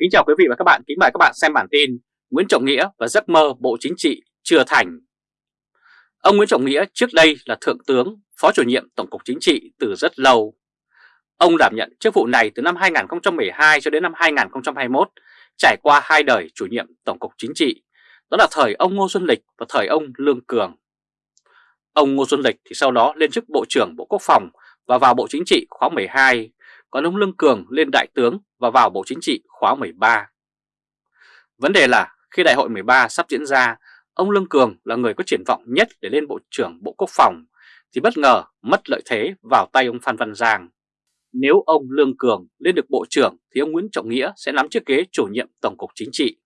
Kính chào quý vị và các bạn, kính mời các bạn xem bản tin Nguyễn Trọng Nghĩa và giấc mơ Bộ Chính trị chưa thành. Ông Nguyễn Trọng Nghĩa trước đây là Thượng tướng, Phó chủ nhiệm Tổng cục Chính trị từ rất lâu. Ông đảm nhận chức vụ này từ năm 2012 cho đến năm 2021, trải qua hai đời chủ nhiệm Tổng cục Chính trị, đó là thời ông Ngô Xuân Lịch và thời ông Lương Cường. Ông Ngô Xuân Lịch thì sau đó lên chức Bộ trưởng Bộ Quốc phòng và vào Bộ Chính trị khóa 12, còn ông Lương Cường lên Đại tướng và vào Bộ Chính trị khóa 13. Vấn đề là khi Đại hội 13 sắp diễn ra, ông Lương Cường là người có triển vọng nhất để lên Bộ trưởng Bộ Quốc phòng, thì bất ngờ mất lợi thế vào tay ông Phan Văn Giang. Nếu ông Lương Cường lên được Bộ trưởng thì ông Nguyễn Trọng Nghĩa sẽ nắm chiếc ghế chủ nhiệm Tổng cục Chính trị.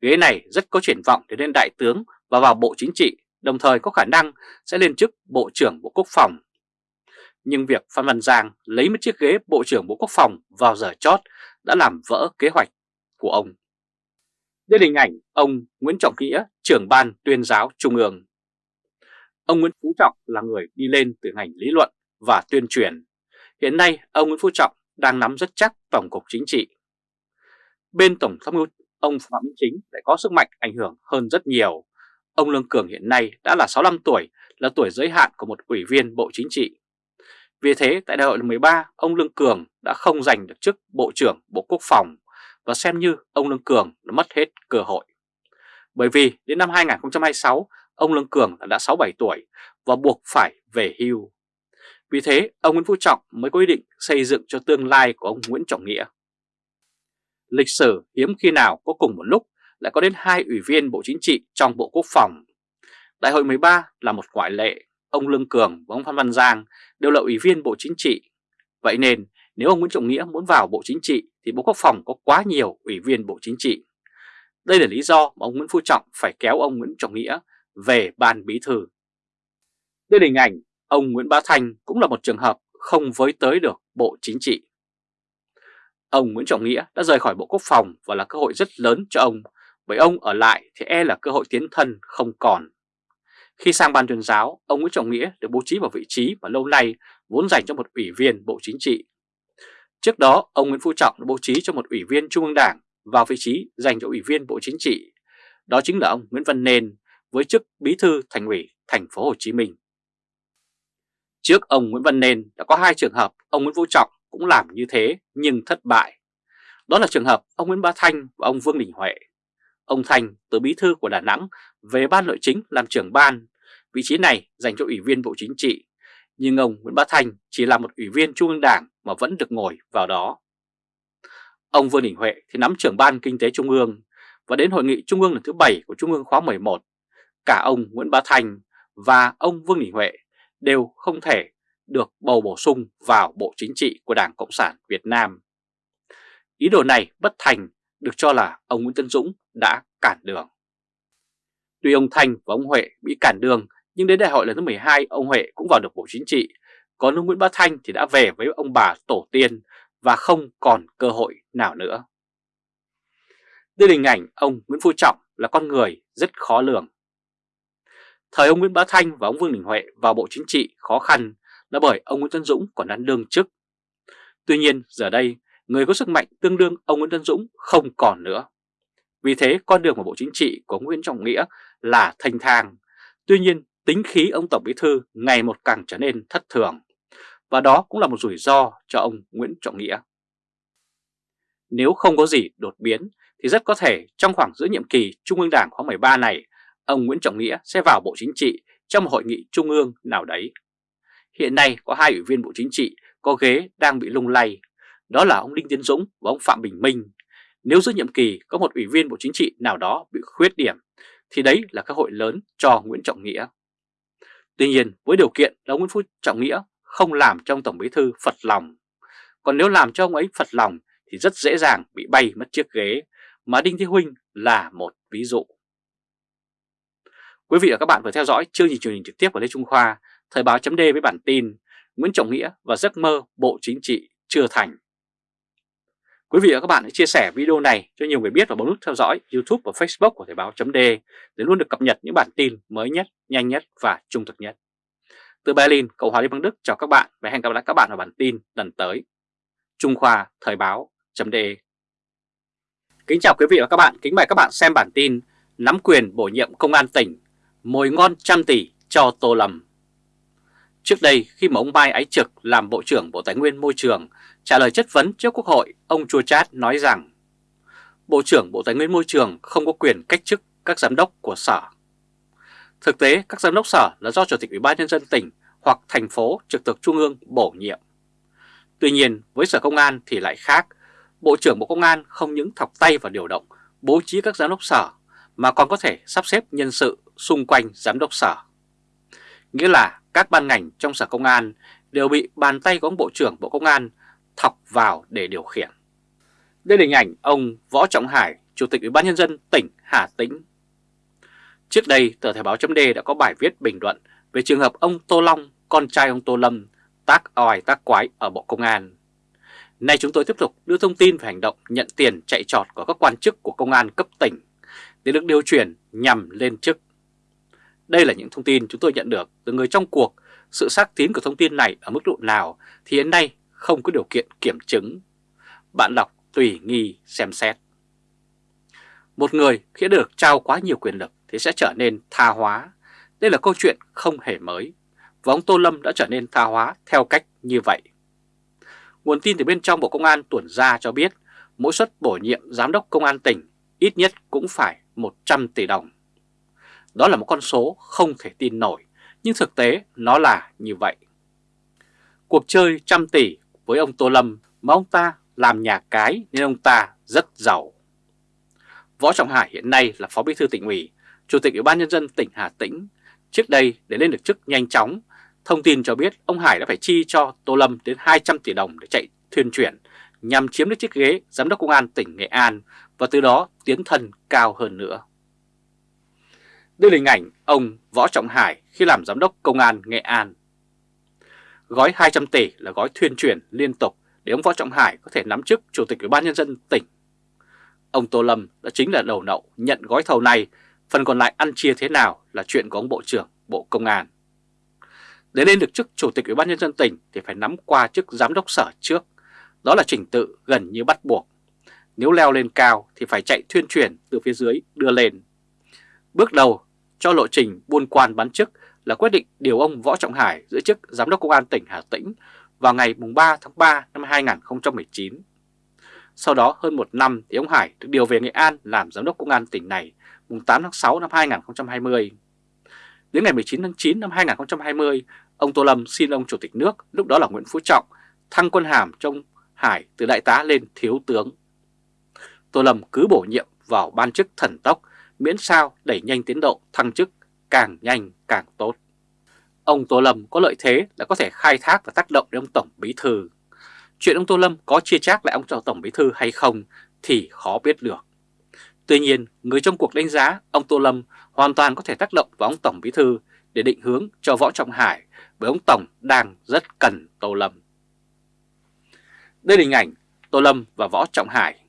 Ghế này rất có triển vọng để lên Đại tướng và vào Bộ Chính trị, đồng thời có khả năng sẽ lên chức Bộ trưởng Bộ Quốc phòng nhưng việc Phan Văn Giang lấy một chiếc ghế Bộ trưởng Bộ Quốc phòng vào giờ chót đã làm vỡ kế hoạch của ông. Đây là hình ảnh ông Nguyễn Trọng Nghĩa, trưởng ban tuyên giáo Trung ương. Ông Nguyễn Phú Trọng là người đi lên từ ngành lý luận và tuyên truyền. Hiện nay, ông Nguyễn Phú Trọng đang nắm rất chắc Tổng cục Chính trị. Bên Tổng tham mưu, ông Phạm Minh Chính lại có sức mạnh ảnh hưởng hơn rất nhiều. Ông Lương Cường hiện nay đã là 65 tuổi, là tuổi giới hạn của một ủy viên Bộ Chính trị. Vì thế, tại đại hội lần 13 ông Lương Cường đã không giành được chức Bộ trưởng Bộ Quốc phòng và xem như ông Lương Cường đã mất hết cơ hội. Bởi vì đến năm 2026 ông Lương Cường đã 67 tuổi và buộc phải về hưu. Vì thế, ông Nguyễn Phú Trọng mới có ý định xây dựng cho tương lai của ông Nguyễn Trọng Nghĩa. Lịch sử hiếm khi nào có cùng một lúc lại có đến hai ủy viên Bộ Chính trị trong Bộ Quốc phòng. Đại hội 13 là một ngoại lệ ông Lương Cường và ông Phan Văn Giang đều là ủy viên Bộ Chính trị. Vậy nên nếu ông Nguyễn Trọng Nghĩa muốn vào Bộ Chính trị thì Bộ Quốc phòng có quá nhiều ủy viên Bộ Chính trị. Đây là lý do mà ông Nguyễn Phú Trọng phải kéo ông Nguyễn Trọng Nghĩa về ban bí thư. Đây là hình ảnh ông Nguyễn Bá Thanh cũng là một trường hợp không với tới được Bộ Chính trị. Ông Nguyễn Trọng Nghĩa đã rời khỏi Bộ Quốc phòng và là cơ hội rất lớn cho ông, bởi ông ở lại thì e là cơ hội tiến thân không còn. Khi sang ban tuyên giáo, ông Nguyễn Trọng Nghĩa được bố trí vào vị trí mà lâu nay vốn dành cho một ủy viên Bộ Chính trị. Trước đó, ông Nguyễn Phú Trọng được bố trí cho một ủy viên Trung ương Đảng vào vị trí dành cho ủy viên Bộ Chính trị. Đó chính là ông Nguyễn Văn Nên với chức Bí thư Thành ủy Thành phố Hồ Chí Minh. Trước ông Nguyễn Văn Nên đã có hai trường hợp ông Nguyễn Phú Trọng cũng làm như thế nhưng thất bại. Đó là trường hợp ông Nguyễn Bá Thanh và ông Vương Đình Huệ. Ông Thanh từ bí thư của Đà Nẵng về ban nội chính làm trưởng ban Vị trí này dành cho Ủy viên Bộ Chính trị, nhưng ông Nguyễn Bá Thành chỉ là một Ủy viên Trung ương Đảng mà vẫn được ngồi vào đó. Ông Vương Đình Huệ thì nắm trưởng ban Kinh tế Trung ương và đến Hội nghị Trung ương lần thứ 7 của Trung ương khóa 11, cả ông Nguyễn Bá Thành và ông Vương Đình Huệ đều không thể được bầu bổ sung vào Bộ Chính trị của Đảng Cộng sản Việt Nam. Ý đồ này bất thành được cho là ông Nguyễn Tân Dũng đã cản đường. Tuy ông Thành và ông Huệ bị cản đường nhưng đến đại hội lần thứ 12 ông Huệ cũng vào được Bộ Chính trị, còn ông Nguyễn Bá Thanh thì đã về với ông bà tổ tiên và không còn cơ hội nào nữa. Đây là hình ảnh ông Nguyễn Phú Trọng là con người rất khó lường. Thời ông Nguyễn Bá Thanh và ông Vương Đình Huệ vào Bộ Chính trị khó khăn là bởi ông Nguyễn Tân Dũng còn đang đương chức. Tuy nhiên giờ đây người có sức mạnh tương đương ông Nguyễn Tân Dũng không còn nữa. Vì thế con đường của Bộ Chính trị của Nguyễn Trọng Nghĩa là thanh thang. Tuy nhiên tính khí ông Tổng Bí Thư ngày một càng trở nên thất thường. Và đó cũng là một rủi ro cho ông Nguyễn Trọng Nghĩa. Nếu không có gì đột biến thì rất có thể trong khoảng giữa nhiệm kỳ Trung ương Đảng khóa 13 này, ông Nguyễn Trọng Nghĩa sẽ vào Bộ Chính trị trong một hội nghị Trung ương nào đấy. Hiện nay có hai ủy viên Bộ Chính trị có ghế đang bị lung lay, đó là ông Đinh Tiến Dũng và ông Phạm Bình Minh. Nếu giữa nhiệm kỳ có một ủy viên Bộ Chính trị nào đó bị khuyết điểm thì đấy là cơ hội lớn cho Nguyễn Trọng Nghĩa. Tuy nhiên với điều kiện là Nguyễn Phú Trọng Nghĩa không làm cho ông Tổng Bí Thư phật lòng. Còn nếu làm cho ông ấy phật lòng thì rất dễ dàng bị bay mất chiếc ghế mà Đinh Thế Huynh là một ví dụ. Quý vị và các bạn vừa theo dõi chương trình truyền hình trực tiếp của Lê Trung Khoa, Thời báo chấm với bản tin Nguyễn Trọng Nghĩa và giấc mơ Bộ Chính trị chưa thành. Quý vị và các bạn hãy chia sẻ video này cho nhiều người biết và bấm nút theo dõi YouTube và Facebook của Thời báo chấm để luôn được cập nhật những bản tin mới nhất, nhanh nhất và trung thực nhất. Từ Berlin, Cộng hòa Liên bang Đức chào các bạn và hẹn gặp lại các bạn vào bản tin lần tới. Trung Khoa Thời báo chấm Kính chào quý vị và các bạn, kính mời các bạn xem bản tin Nắm quyền bổ nhiệm công an tỉnh, mồi ngon trăm tỷ cho Tô Lâm. Trước đây khi mà ông Mai Ái Trực làm Bộ trưởng Bộ Tài nguyên Môi trường trả lời chất vấn trước Quốc hội, ông Chua Chát nói rằng Bộ trưởng Bộ Tài nguyên Môi trường không có quyền cách chức các giám đốc của sở. Thực tế, các giám đốc sở là do Chủ tịch Ủy ban Nhân dân tỉnh hoặc thành phố trực thuộc Trung ương bổ nhiệm. Tuy nhiên, với Sở Công an thì lại khác. Bộ trưởng Bộ Công an không những thọc tay vào điều động, bố trí các giám đốc sở, mà còn có thể sắp xếp nhân sự xung quanh giám đốc sở. Nghĩa là các ban ngành trong Sở Công an đều bị bàn tay của ông Bộ trưởng Bộ Công an thọc vào để điều khiển. Đây là hình ảnh ông Võ Trọng Hải, Chủ tịch Ủy ban Nhân dân tỉnh Hà Tĩnh. Trước đây, tờ Thời báo chấm đã có bài viết bình luận về trường hợp ông Tô Long, con trai ông Tô Lâm, tác oai tác quái ở Bộ Công an. Nay chúng tôi tiếp tục đưa thông tin về hành động nhận tiền chạy trọt của các quan chức của công an cấp tỉnh để được điều chuyển nhằm lên chức. Đây là những thông tin chúng tôi nhận được từ người trong cuộc. Sự xác tín của thông tin này ở mức độ nào thì hiện nay không có điều kiện kiểm chứng. Bạn đọc tùy nghi xem xét. Một người khi được trao quá nhiều quyền lực thì sẽ trở nên tha hóa. Đây là câu chuyện không hề mới. Và ông Tô Lâm đã trở nên tha hóa theo cách như vậy. Nguồn tin từ bên trong Bộ Công an tuần ra cho biết, mỗi suất bổ nhiệm giám đốc công an tỉnh ít nhất cũng phải 100 tỷ đồng. Đó là một con số không thể tin nổi, nhưng thực tế nó là như vậy. Cuộc chơi trăm tỷ với ông Tô Lâm mà ông ta làm nhà cái nên ông ta rất giàu. Võ Trọng Hải hiện nay là Phó Bí thư tỉnh ủy, Chủ tịch Ủy ban Nhân dân tỉnh Hà Tĩnh. Trước đây để lên được chức nhanh chóng, thông tin cho biết ông Hải đã phải chi cho Tô Lâm đến 200 tỷ đồng để chạy thuyền chuyển nhằm chiếm được chiếc ghế Giám đốc Công an tỉnh Nghệ An và từ đó tiến thân cao hơn nữa. Đây là hình ảnh ông Võ Trọng Hải khi làm Giám đốc Công an Nghệ An. Gói 200 tỷ là gói thuyên truyền liên tục để ông Võ Trọng Hải có thể nắm chức Chủ tịch Ủy ban Nhân dân tỉnh. Ông Tô Lâm đã chính là đầu nậu nhận gói thầu này, phần còn lại ăn chia thế nào là chuyện của ông Bộ trưởng Bộ Công an. Để lên được chức Chủ tịch Ủy ban Nhân dân tỉnh thì phải nắm qua chức Giám đốc sở trước. Đó là trình tự gần như bắt buộc. Nếu leo lên cao thì phải chạy thuyên truyền từ phía dưới đưa lên. Bước đầu cho lộ trình buôn quan bán chức là quyết định điều ông Võ Trọng Hải giữ chức Giám đốc Công an tỉnh Hà Tĩnh vào ngày 3 tháng 3 năm 2019. Sau đó hơn một năm thì ông Hải được điều về Nghệ An làm Giám đốc Công an tỉnh này mùng 8 tháng 6 năm 2020. Đến ngày 19 tháng 9 năm 2020, ông Tô Lâm xin ông Chủ tịch nước, lúc đó là Nguyễn Phú Trọng, thăng quân hàm trong Hải từ đại tá lên thiếu tướng. Tô Lâm cứ bổ nhiệm vào ban chức thần tốc, miễn sao đẩy nhanh tiến độ thăng chức, càng nhanh càng tốt. Ông Tô Lâm có lợi thế là có thể khai thác và tác động đến ông Tổng Bí Thư. Chuyện ông Tô Lâm có chia chác lại ông Tổng Bí Thư hay không thì khó biết được. Tuy nhiên, người trong cuộc đánh giá ông Tô Lâm hoàn toàn có thể tác động vào ông Tổng Bí Thư để định hướng cho Võ Trọng Hải bởi ông Tổng đang rất cần Tô Lâm. Đây là hình ảnh Tô Lâm và Võ Trọng Hải.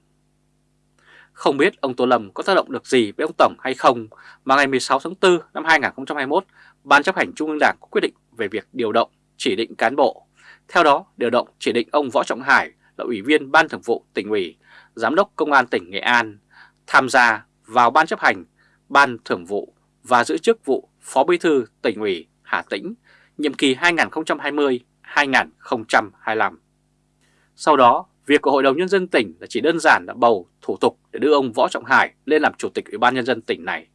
Không biết ông Tô Lâm có tác động được gì với ông Tổng hay không mà ngày 16 tháng 4 năm 2021, Ban chấp hành Trung ương Đảng có quyết định về việc điều động, chỉ định cán bộ. Theo đó, điều động chỉ định ông Võ Trọng Hải là Ủy viên Ban Thường vụ tỉnh ủy, Giám đốc Công an tỉnh Nghệ An, tham gia vào Ban chấp hành, Ban Thường vụ và giữ chức vụ Phó Bí thư tỉnh ủy Hà Tĩnh, nhiệm kỳ 2020-2025. Sau đó, việc của Hội đồng Nhân dân tỉnh là chỉ đơn giản là bầu thủ tục để đưa ông Võ Trọng Hải lên làm Chủ tịch Ủy ban Nhân dân tỉnh này.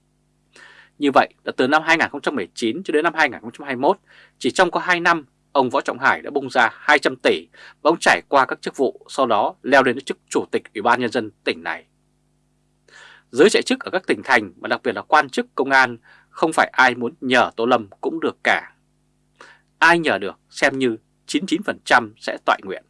Như vậy là từ năm 2019 cho đến năm 2021, chỉ trong có 2 năm, ông Võ Trọng Hải đã bung ra 200 tỷ và ông trải qua các chức vụ, sau đó leo lên chức Chủ tịch Ủy ban Nhân dân tỉnh này. Giới chạy chức ở các tỉnh thành và đặc biệt là quan chức công an không phải ai muốn nhờ Tô Lâm cũng được cả. Ai nhờ được xem như 99% sẽ tọa nguyện.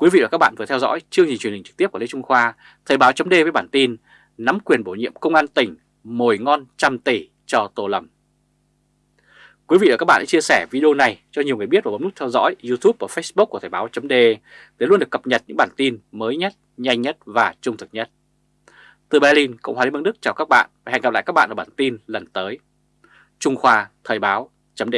Quý vị và các bạn vừa theo dõi chương trình truyền hình trực tiếp của Lê Trung Khoa, Thời báo chấm với bản tin Nắm quyền bổ nhiệm công an tỉnh, mồi ngon trăm tỷ cho Tô Lâm. Quý vị và các bạn hãy chia sẻ video này cho nhiều người biết và bấm nút theo dõi YouTube và Facebook của Thời báo chấm để luôn được cập nhật những bản tin mới nhất, nhanh nhất và trung thực nhất. Từ Berlin, Cộng hòa Liên bang Đức chào các bạn và hẹn gặp lại các bạn ở bản tin lần tới. Trung Khoa Thời báo chấm